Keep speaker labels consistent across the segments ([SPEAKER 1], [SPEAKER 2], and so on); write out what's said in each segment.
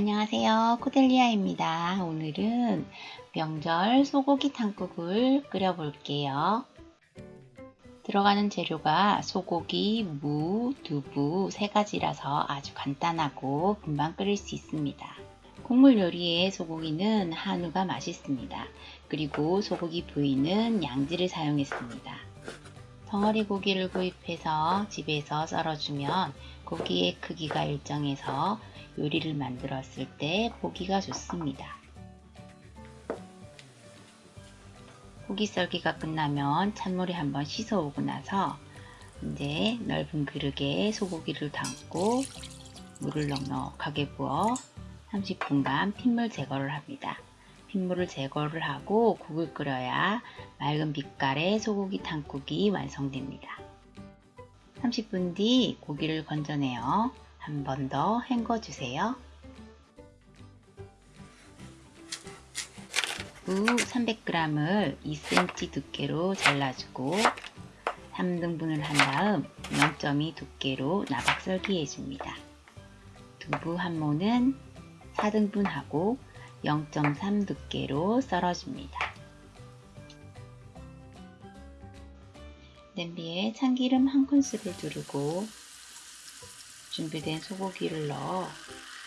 [SPEAKER 1] 안녕하세요. 코델리아입니다. 오늘은 명절 소고기 탕국을 끓여 볼게요. 들어가는 재료가 소고기, 무, 두부 세 가지라서 아주 간단하고 금방 끓일 수 있습니다. 국물 요리의 소고기는 한우가 맛있습니다. 그리고 소고기 부위는 양지를 사용했습니다. 덩어리 고기를 구입해서 집에서 썰어주면 고기의 크기가 일정해서 요리를 만들었을 때 보기가 좋습니다. 고기 썰기가 끝나면 찬물에 한번 씻어 오고 나서 이제 넓은 그릇에 소고기를 담고 물을 넉넉하게 부어 30분간 핏물 제거를 합니다. 핏물을 제거를 하고 국을 끓여야 맑은 빛깔의 소고기 탕국이 완성됩니다. 30분 뒤 고기를 건져내어 한 번 더 헹궈주세요. 무 300g을 2cm 두께로 잘라주고 3등분을 한 다음 0.2 두께로 나박 썰기 해줍니다. 두부 한 모는 4등분하고 0.3 두께로 썰어줍니다. 냄비에 참기름 한 큰술을 두르고 준비된 소고기를 넣어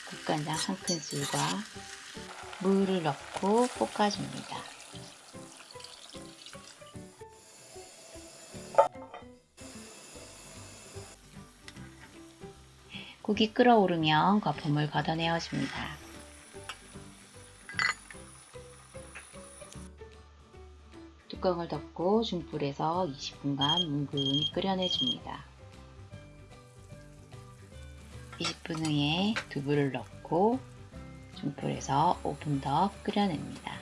[SPEAKER 1] 국간장 한 큰술과 물을 넣고 볶아줍니다. 국이 끓어오르면 거품을 걷어내어 줍니다. 뚜껑을 덮고 중불에서 20분간 뭉근히 끓여내줍니다. 20분 후에 두부를 넣고 중불에서 5분 더 끓여냅니다.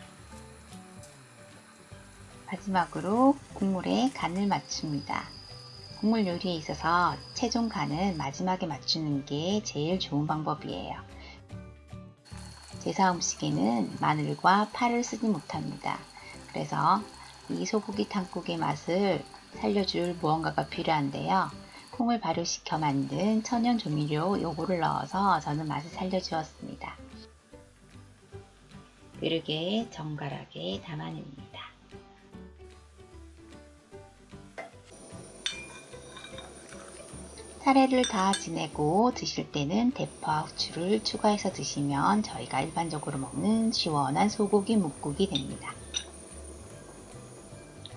[SPEAKER 1] 마지막으로 국물에 간을 맞춥니다. 국물 요리에 있어서 최종 간은 마지막에 맞추는 게 제일 좋은 방법이에요. 제사 음식에는 마늘과 파를 쓰지 못합니다. 그래서 이 소고기 탕국의 맛을 살려줄 무언가가 필요한데요. 콩을 발효시켜 만든 천연 조미료 요거를 넣어서 저는 맛을 살려주었습니다. 그릇에 정갈하게 담아냅니다. 차례를 다 지내고 드실 때는 대파, 후추를 추가해서 드시면 저희가 일반적으로 먹는 시원한 소고기 묵국이 됩니다.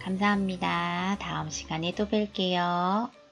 [SPEAKER 1] 감사합니다. 다음 시간에 또 뵐게요.